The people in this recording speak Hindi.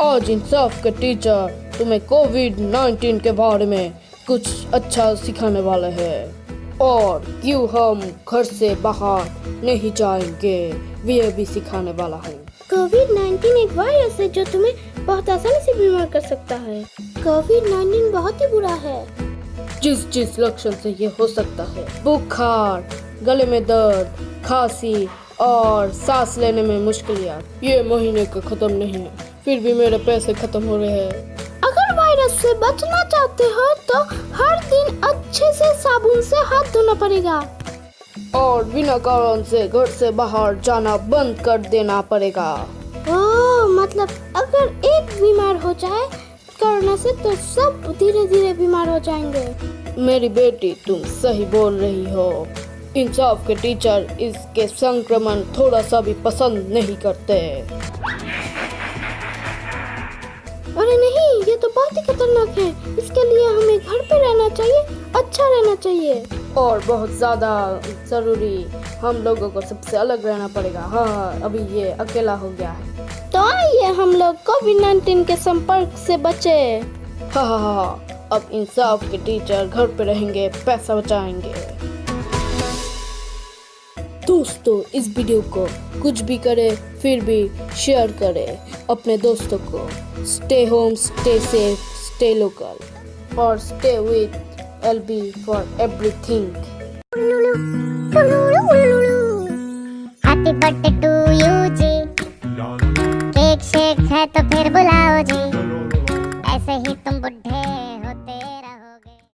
आज इंसाफ के टीचर तुम्हें कोविड 19 के बारे में कुछ अच्छा सिखाने वाले हैं। और क्यों हम घर से बाहर नहीं जाएँगे वह भी सिखाने वाला है। कोविड 19 एक वायरस है जो तुम्हें बहुत आसानी से बीमार कर सकता है। कोविड 19 बहुत ही बुरा है। जिस जिस लक्षण से ये हो सकता है बुखार गले में दर्द खांसी और सांस लेने में मुश्किलियात ये महीने का खत्म नहीं है। फिर भी मेरे पैसे खत्म हो रहे हैं। अगर वायरस से बचना चाहते हो तो हर दिन अच्छे से साबुन से हाथ धोना पड़ेगा। और बिना कारण से घर से बाहर जाना बंद कर देना पड़ेगा। ओह मतलब अगर एक बीमार हो जाए कोरोना से तो सब धीरे धीरे बीमार हो जाएँगे। मेरी बेटी तुम सही बोल रही हो। इंसाफ के टीचर इसके संक्रमण थोड़ा सा भी पसंद नहीं करते। अरे नहीं ये तो बहुत ही खतरनाक है। इसके लिए हमें घर पे रहना चाहिए अच्छा रहना चाहिए। और बहुत ज़्यादा ज़रूरी हम लोगों को सबसे अलग रहना पड़ेगा। हाँ अभी ये अकेला हो गया है। तो आइए हम लोग कोविड 19 के संपर्क से बचे। हाँ हाँ हाँ हाँ। अब इंसाफ के टीचर घर पे रहेंगे पैसा बचाएँगे। दोस्तों, इस वीडियो को कुछ भी करे, फिर भी शेयर करें अपने दोस्तों को। Stay home stay safe stay local और stay with L B for everything तो फिर बुलाओ जी ऐसे ही तुम